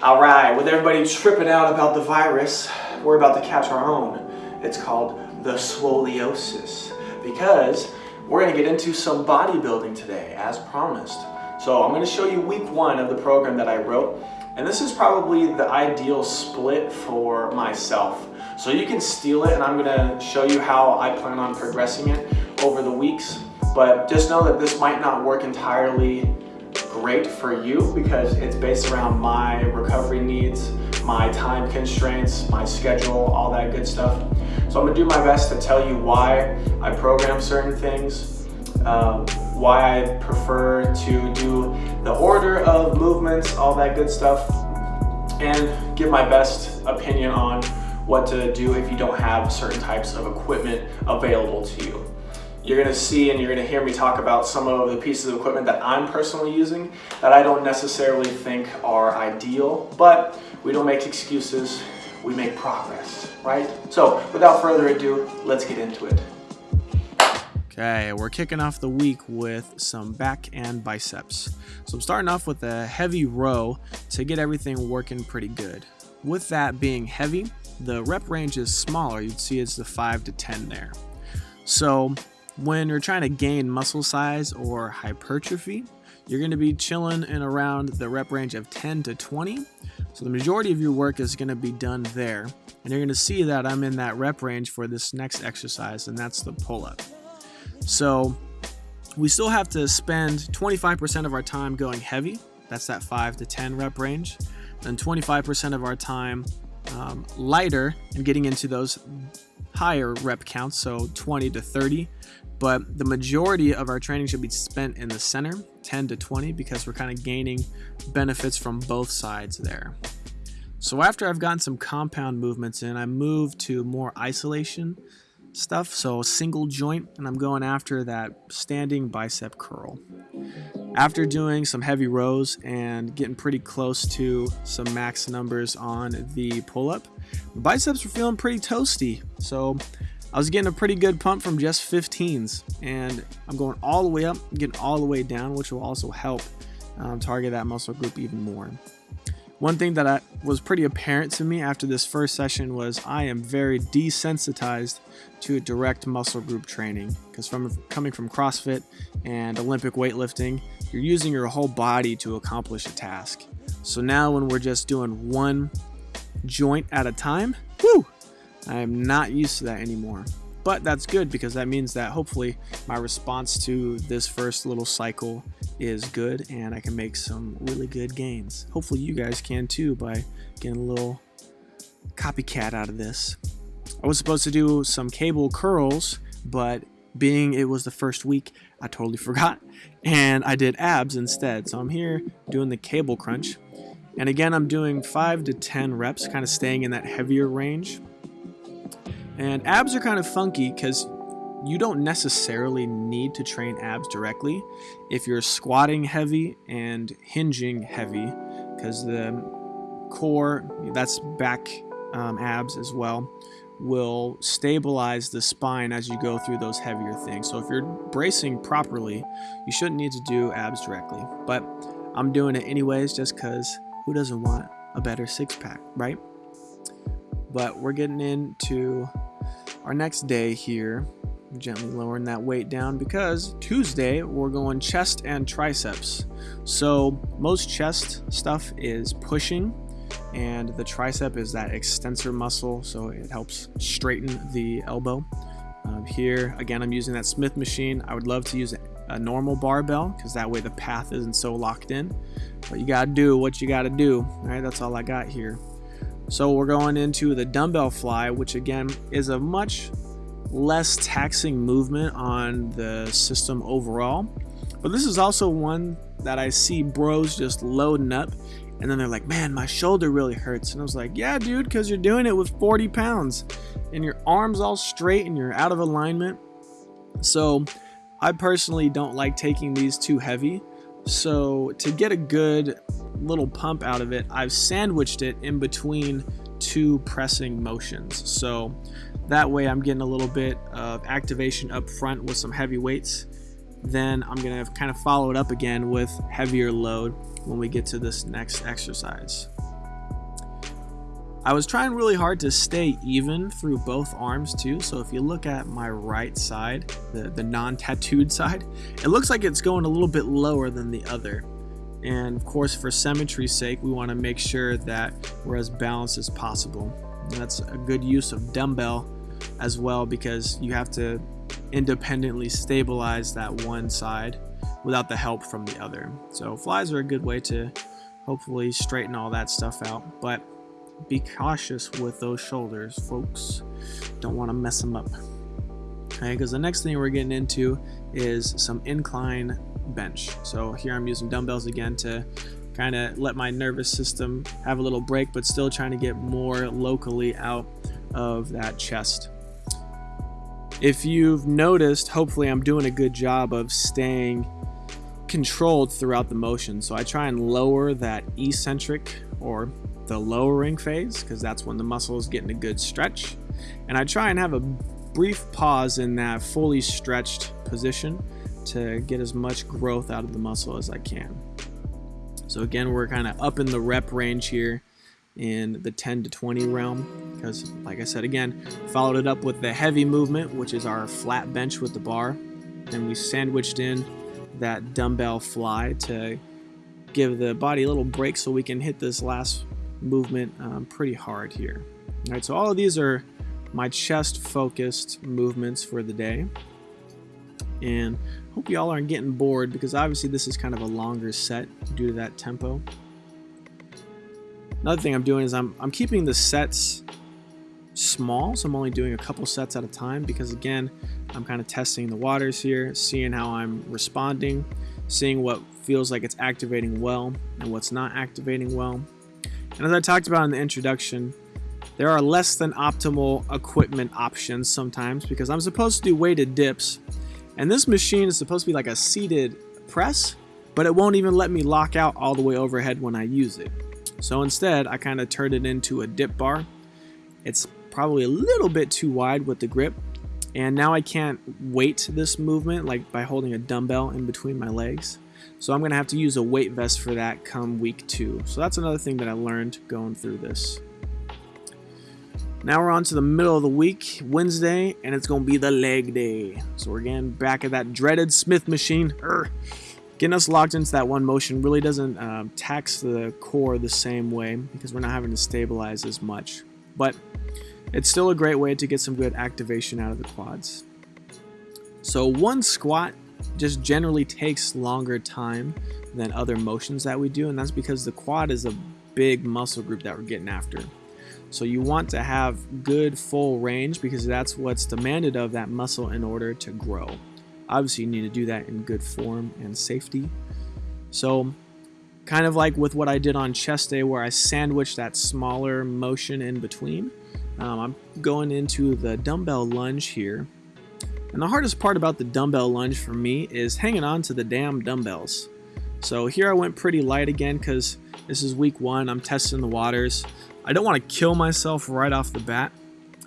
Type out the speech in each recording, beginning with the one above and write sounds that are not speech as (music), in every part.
All right, with everybody tripping out about the virus, we're about to catch our own. It's called the scoliosis because we're gonna get into some bodybuilding today as promised. So I'm gonna show you week one of the program that I wrote and this is probably the ideal split for myself. So you can steal it and I'm gonna show you how I plan on progressing it over the weeks. But just know that this might not work entirely great for you because it's based around my recovery needs, my time constraints, my schedule, all that good stuff. So I'm gonna do my best to tell you why I program certain things, um, why I prefer to do the order of movements, all that good stuff, and give my best opinion on what to do if you don't have certain types of equipment available to you. You're gonna see and you're gonna hear me talk about some of the pieces of equipment that I'm personally using that I don't necessarily think are ideal, but we don't make excuses, we make progress, right? So without further ado, let's get into it. Okay, we're kicking off the week with some back and biceps. So I'm starting off with a heavy row to get everything working pretty good. With that being heavy, the rep range is smaller. You'd see it's the 5 to 10 there. So when you're trying to gain muscle size or hypertrophy, you're going to be chilling in around the rep range of 10 to 20. So the majority of your work is going to be done there. And you're going to see that I'm in that rep range for this next exercise, and that's the pull up. So we still have to spend 25% of our time going heavy. That's that 5 to 10 rep range. Then 25% of our time um, lighter and getting into those higher rep counts, so 20 to 30. But the majority of our training should be spent in the center, 10 to 20, because we're kind of gaining benefits from both sides there. So after I've gotten some compound movements in, I move to more isolation stuff, so single joint, and I'm going after that standing bicep curl. After doing some heavy rows and getting pretty close to some max numbers on the pull-up, biceps were feeling pretty toasty, so I was getting a pretty good pump from just 15s, and I'm going all the way up, getting all the way down, which will also help um, target that muscle group even more. One thing that I, was pretty apparent to me after this first session was I am very desensitized to direct muscle group training because from coming from CrossFit and Olympic weightlifting, you're using your whole body to accomplish a task. So now when we're just doing one joint at a time, whoo, I am not used to that anymore. But that's good because that means that hopefully my response to this first little cycle is good and I can make some really good gains. Hopefully you guys can too by getting a little copycat out of this. I was supposed to do some cable curls, but being it was the first week, I totally (laughs) forgot and I did abs instead. So I'm here doing the cable crunch. And again, I'm doing 5 to 10 reps, kind of staying in that heavier range. And abs are kind of funky because you don't necessarily need to train abs directly if you're squatting heavy and hinging heavy because the core, that's back um, abs as well, will stabilize the spine as you go through those heavier things. So if you're bracing properly, you shouldn't need to do abs directly. But I'm doing it anyways just because who doesn't want a better six pack, right? But we're getting into our next day here, gently lowering that weight down because Tuesday we're going chest and triceps. So most chest stuff is pushing and the tricep is that extensor muscle so it helps straighten the elbow. Um, here again I'm using that Smith machine. I would love to use a normal barbell because that way the path isn't so locked in. But you gotta do what you gotta do. All right, that's all I got here. So we're going into the dumbbell fly, which again is a much less taxing movement on the system overall. But this is also one that I see bros just loading up and then they're like, man, my shoulder really hurts. And I was like, yeah, dude, because you're doing it with 40 pounds and your arms all straight and you're out of alignment. So I personally don't like taking these too heavy. So to get a good little pump out of it, I've sandwiched it in between two pressing motions. So that way I'm getting a little bit of activation up front with some heavy weights. Then I'm gonna kind of follow it up again with heavier load when we get to this next exercise. I was trying really hard to stay even through both arms too, so if you look at my right side, the, the non-tattooed (laughs) side, it looks like it's going a little bit lower than the other. And of course, for symmetry's sake, we want to make sure that we're as balanced as possible. And that's a good use of dumbbell as well because you have to independently stabilize that one side without the help from the other. So flies are a good way to hopefully straighten all that stuff out. But be cautious with those shoulders, folks. Don't want to mess them up. Okay, because the next thing we're getting into is some incline bench. So here I'm using dumbbells again to kind of let my nervous system have a little break, but still trying to get more locally out of that chest. If you've noticed, hopefully I'm doing a good job of staying controlled throughout the motion. So I try and lower that eccentric or the lowering phase because that's when the muscle is getting a good stretch. And I try and have a brief pause in that fully stretched position to get as much growth out of the muscle as I can. So again, we're kind of up in the rep range here in the 10 to 20 realm because like I said again, followed it up with the heavy movement, which is our flat bench with the bar. And we sandwiched in that dumbbell fly to give the body a little break so we can hit this last movement um, pretty hard here. All right, so all of these are my chest focused movements for the day. And hope y'all aren't getting bored because obviously this is kind of a longer set due to that tempo. Another thing I'm doing is I'm, I'm keeping the sets small, so I'm only doing a couple sets at a time because again, I'm kind of testing the waters here, seeing how I'm responding, seeing what feels like it's activating well and what's not activating well. And as I talked about in the introduction, there are less than optimal equipment options sometimes because I'm supposed to do weighted dips and this machine is supposed to be like a seated press, but it won't even let me lock out all the way overhead when I use it. So instead, I kind of turned it into a dip bar. It's probably a little bit too wide with the grip, and now I can't weight this movement like by holding a dumbbell in between my legs. So I'm to have to use a weight vest for that come week two. So that's another thing that I learned going through this. Now we're on to the middle of the week, Wednesday, and it's going to be the leg day. So we're again back at that dreaded Smith machine. Urgh. Getting us locked into that one motion really doesn't uh, tax the core the same way because we're not having to stabilize as much. But it's still a great way to get some good activation out of the quads. So one squat just generally takes longer time than other motions that we do, and that's because the quad is a big muscle group that we're getting after. So you want to have good full range because that's what's demanded of that muscle in order to grow. Obviously, you need to do that in good form and safety. So, kind of like with what I did on chest day, where I sandwiched that smaller motion in between, um, I'm going into the dumbbell lunge here. And the hardest part about the dumbbell lunge for me is hanging on to the damn dumbbells. So here I went pretty light again because this is week one. I'm testing the waters. I don't want to kill myself right off the bat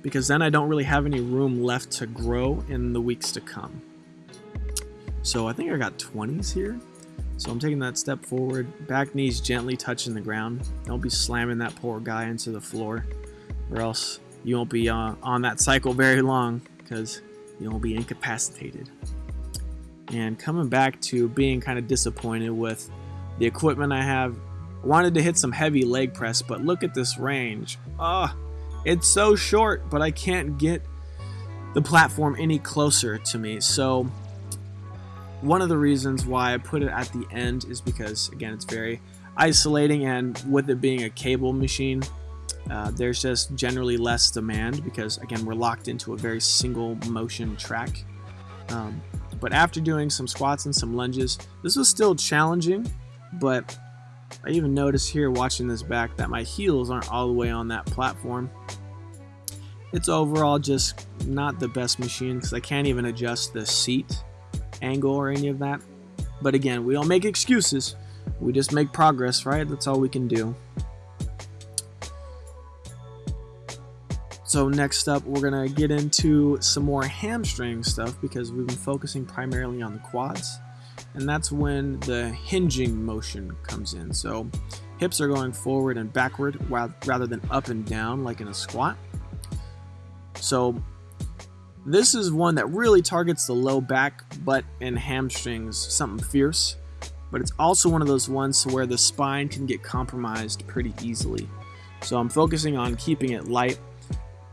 because then I don't really have any room left to grow in the weeks to come. So I think I got 20s here. So I'm taking that step forward, back knees gently touching the ground. Don't be slamming that poor guy into the floor or else you won't be uh, on that cycle very long because you won't be incapacitated. And coming back to being kind of disappointed with the equipment I have Wanted to hit some heavy leg press, but look at this range. Ah, it's so short, but I can't get the platform any closer to me. So one of the reasons why I put it at the end is because, again, it's very isolating, and with it being a cable machine, uh, there's just generally less demand because, again, we're locked into a very single motion track. Um, but after doing some squats and some lunges, this was still challenging, but I even notice here watching this back that my heels aren't all the way on that platform. It's overall just not the best machine because I can't even adjust the seat angle or any of that. But again, we don't make excuses. We just make progress, right? That's all we can do. So next up, we're going to get into some more hamstring stuff because we've been focusing primarily on the quads and that's when the hinging motion comes in. So hips are going forward and backward rather than up and down like in a squat. So this is one that really targets the low back, butt, and hamstrings, something fierce. But it's also one of those ones where the spine can get compromised pretty easily. So I'm focusing on keeping it light,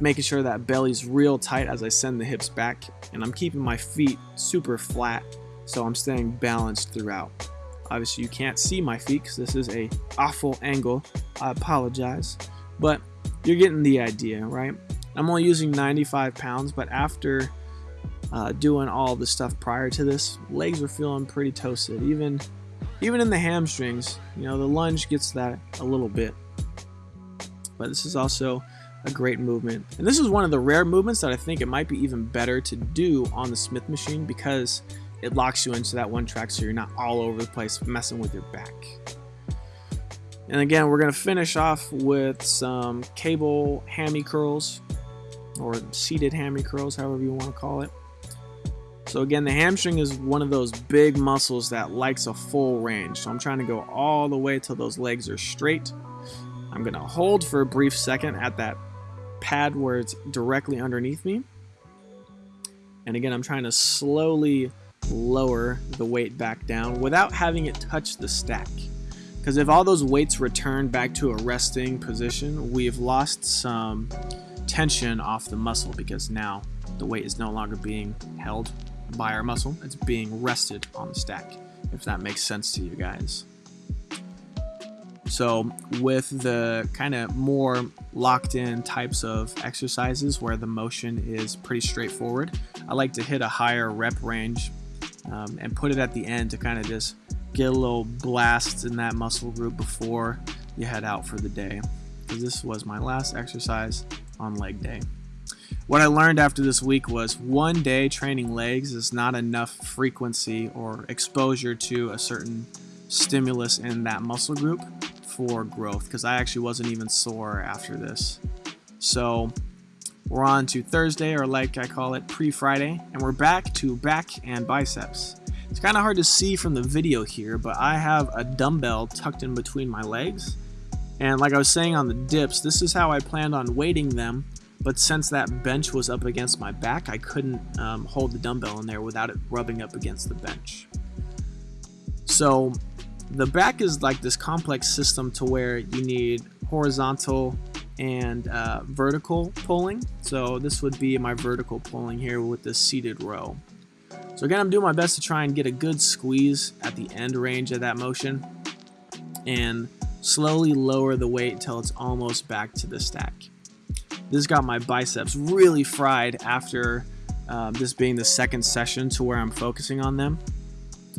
making sure that belly's real tight as I send the hips back, and I'm keeping my feet super flat so I'm staying balanced throughout. Obviously you can't see my feet because this is a awful angle. I apologize. But you're getting the idea, right? I'm only using 95 pounds, but after uh, doing all the stuff prior to this, legs were feeling pretty toasted. Even, even in the hamstrings, you know, the lunge gets that a little bit. But this is also a great movement. And this is one of the rare movements that I think it might be even better to do on the Smith machine because it locks you into that one track so you're not all over the place messing with your back. And again, we're going to finish off with some cable hammy curls or seated hammy curls, however you want to call it. So again, the hamstring is one of those big muscles that likes a full range. So I'm trying to go all the way till those legs are straight. I'm going to hold for a brief second at that pad where it's directly underneath me. And again, I'm trying to slowly lower the weight back down without having it touch the stack. Because if all those weights return back to a resting position, we've lost some tension off the muscle because now the weight is no longer being held by our muscle, it's being rested on the stack, if that makes sense to you guys. So with the kind of more locked in types of exercises where the motion is pretty straightforward, I like to hit a higher rep range um, and put it at the end to kind of just get a little blast in that muscle group before you head out for the day. Because this was my last exercise on leg day. What I learned after this week was one day training legs is not enough frequency or exposure to a certain stimulus in that muscle group for growth because I actually wasn't even sore after this. So we're on to Thursday, or like I call it, pre Friday, and we're back to back and biceps. It's kind of hard to see from the video here, but I have a dumbbell tucked in between my legs. And like I was saying on the dips, this is how I planned on weighting them, but since that bench was up against my back, I couldn't um, hold the dumbbell in there without it rubbing up against the bench. So the back is like this complex system to where you need horizontal and uh, vertical pulling. So this would be my vertical pulling here with this seated row. So again, I'm doing my best to try and get a good squeeze at the end range of that motion and slowly lower the weight until it's almost back to the stack. This got my biceps really fried after um, this being the second session to where I'm focusing on them.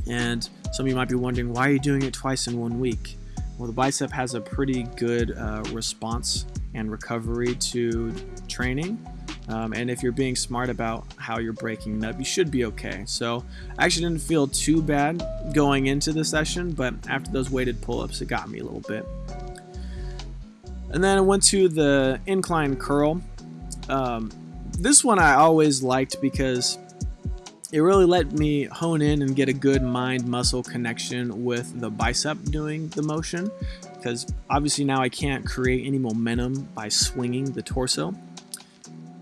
And some of you might be wondering, why are you doing it twice in one week? Well, the bicep has a pretty good uh, response and recovery to training. Um, and if you're being smart about how you're breaking up, you should be okay. So I actually didn't feel too bad going into the session, but after those weighted pull-ups, it got me a little bit. And then I went to the incline curl. Um, this one I always liked because it really let me hone in and get a good mind muscle connection with the bicep doing the motion because obviously now I can't create any momentum by swinging the torso.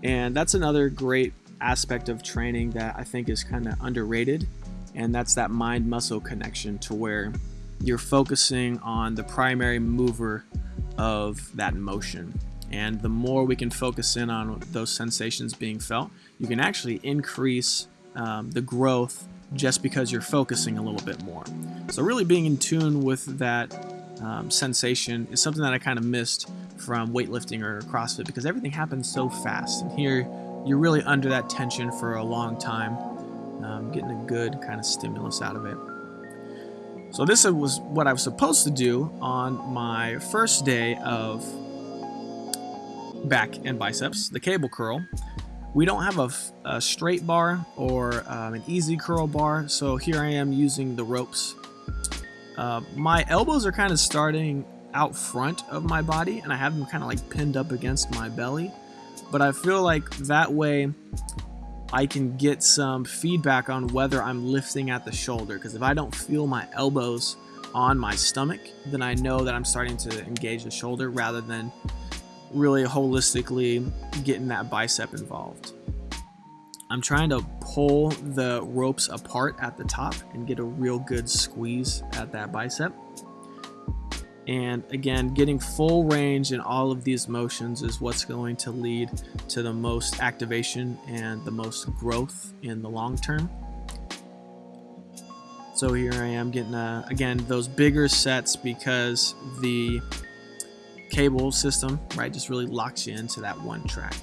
And that's another great aspect of training that I think is kind of underrated. And that's that mind muscle connection to where you're focusing on the primary mover of that motion. And the more we can focus in on those sensations being felt, you can actually increase um, the growth just because you're focusing a little bit more. So, really being in tune with that um, sensation is something that I kind of missed from weightlifting or CrossFit because everything happens so fast. And here, you're really under that tension for a long time, um, getting a good kind of stimulus out of it. So this was what I was supposed to do on my first day of back and biceps, the cable curl. We don't have a, a straight bar or um, an EZ curl bar, so here I am using the ropes uh, my elbows are kind of starting out front of my body and I have them kind of like pinned up against my belly. But I feel like that way I can get some feedback on whether I'm lifting at the shoulder because if I don't feel my elbows on my stomach, then I know that I'm starting to engage the shoulder rather than really holistically getting that bicep involved. I'm trying to pull the ropes apart at the top and get a real good squeeze at that bicep. And again, getting full range in all of these motions is what's going to lead to the most activation and the most growth in the long term. So here I am getting, uh, again, those bigger sets because the cable system, right, just really locks you into that one track.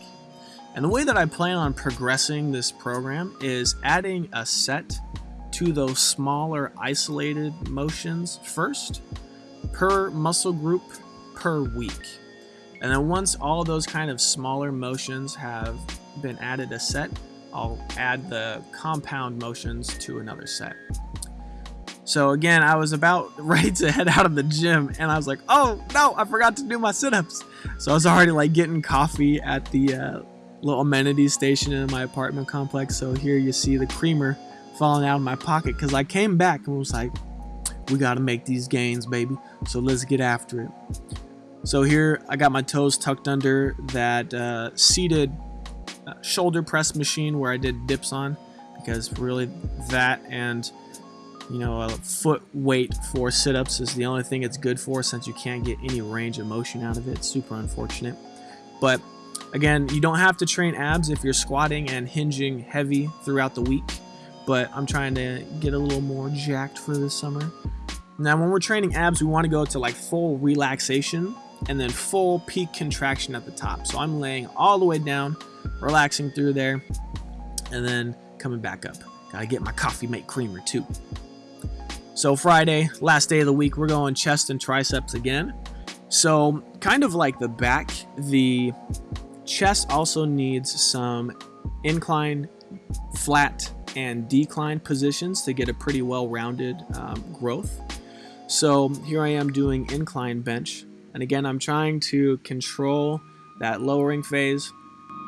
And the way that I plan on progressing this program is adding a set to those smaller isolated motions first per muscle group per week. And then once all those kind of smaller motions have been added a set, I'll add the compound motions to another set. So again, I was about (laughs) ready to head out of the gym and I was like, oh no, I forgot to do my sit-ups. So I was already like getting coffee at the uh, little amenities station in my apartment complex. So here you see the creamer falling out of my pocket because I came back and was like, we got to make these gains, baby. So let's get after it. So here I got my toes tucked under that uh, seated uh, shoulder press machine where I did dips on because really that and you know a foot weight for sit-ups is the only thing it's good for since you can't get any range of motion out of it. Super unfortunate. But again, you don't have to train abs if you're squatting and hinging heavy throughout the week. But I'm trying to get a little more jacked for this summer. Now, when we're training abs, we want to go to like full relaxation and then full peak contraction at the top. So I'm laying all the way down, relaxing through there, and then coming back up. Gotta get my coffee mate creamer too. So Friday, last day of the week, we're going chest and triceps again. So kind of like the back, the chest also needs some incline, flat, and decline positions to get a pretty well-rounded um, growth. So here I am doing incline bench. And again, I'm trying to control that lowering phase.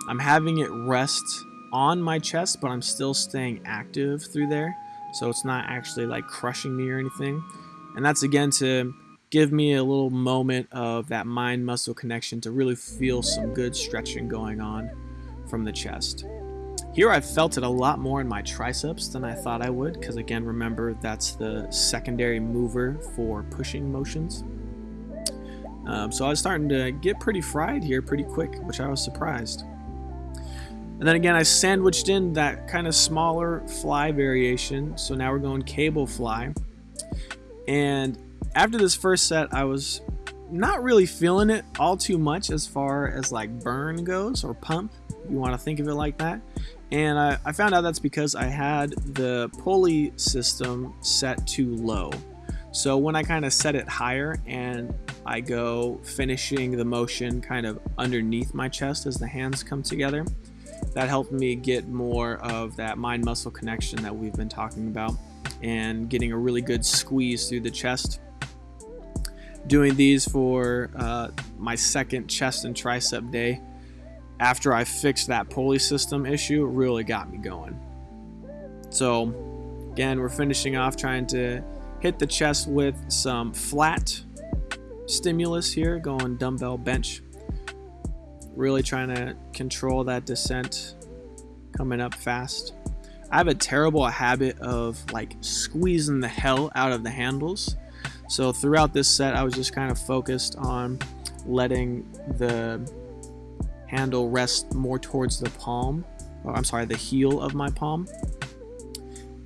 I'm having it rest on my chest, but I'm still staying active through there. So it's not actually like crushing me or anything. And that's again to give me a little moment of that mind muscle connection to really feel some good stretching going on from the chest. Here I've felt it a lot more in my triceps than I thought I would because again remember that's the secondary mover for pushing motions. Um, so I was starting to get pretty fried here pretty quick which I was surprised. And then again I sandwiched in that kind of smaller fly variation so now we're going cable fly and after this first set I was not really feeling it all too much as far as like burn goes or pump you want to think of it like that and I, I found out that's because I had the pulley system set too low. So when I kind of set it higher and I go finishing the motion kind of underneath my chest as the hands come together, that helped me get more of that mind muscle connection that we've been talking about and getting a really good squeeze through the chest. Doing these for uh, my second chest and tricep day after I fixed that pulley system issue, really got me going. So, again, we're finishing off trying to hit the chest with some flat stimulus here, going dumbbell bench. Really trying to control that descent coming up fast. I have a terrible habit of like squeezing the hell out of the handles. So throughout this set, I was just kind of focused on letting the handle rest more towards the palm, or I'm sorry, the heel of my palm.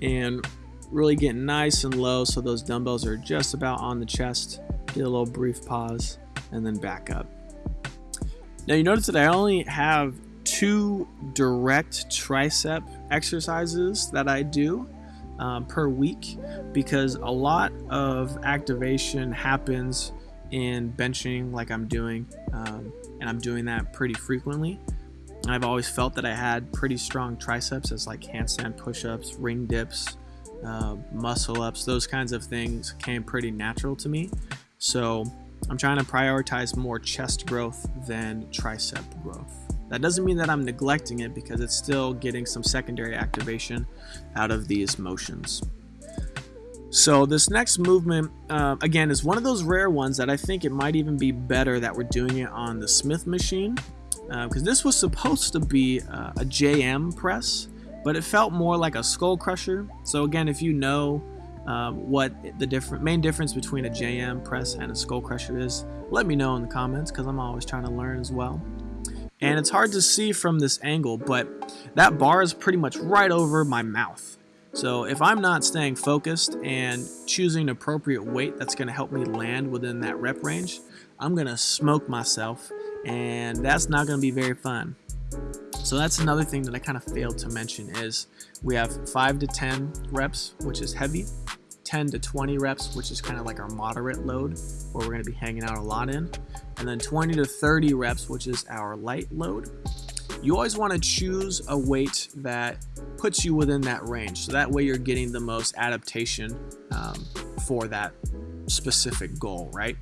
And really get nice and low so those dumbbells are just about on the chest. Get a little brief pause and then back up. Now you notice that I only have two direct tricep exercises that I do um, per week because a lot of activation happens in benching like I'm doing um, and I'm doing that pretty frequently. I've always felt that I had pretty strong triceps as like handstand push-ups, ring dips, uh, muscle ups, those kinds of things came pretty natural to me. So I'm trying to prioritize more chest growth than tricep growth. That doesn't mean that I'm neglecting it because it's still getting some secondary activation out of these motions. So this next movement, uh, again, is one of those rare ones that I think it might even be better that we're doing it on the Smith machine. Because uh, this was supposed to be uh, a JM press, but it felt more like a skull crusher. So again, if you know uh, what the different main difference between a JM press and a skull crusher is, let me know in the comments because I'm always trying to learn as well. And it's hard to see from this angle, but that bar is pretty much right over my mouth. So if I'm not staying focused and choosing an appropriate weight that's going to help me land within that rep range, I'm going to smoke myself and that's not going to be very fun. So that's another thing that I kind of failed to mention is we have 5 to 10 reps, which is heavy, 10 to 20 reps, which is kind of like our moderate load, where we're going to be hanging out a lot in, and then 20 to 30 reps, which is our light load. You always want to choose a weight that puts you within that range. So that way you're getting the most adaptation um, for that specific goal, right?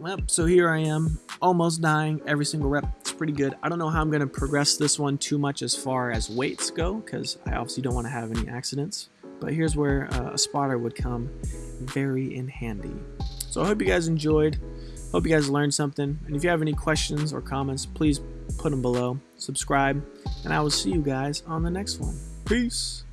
Well, so here I am, almost dying every single rep. Pretty good. I don't know how I'm going to progress this one too much as far as weights go, because I obviously don't want to have any accidents. But here's where uh, a spotter would come very in handy. So I hope you guys enjoyed. Hope you guys learned something. And if you have any questions or comments, please put them below. Subscribe. And I will see you guys on the next one. Peace.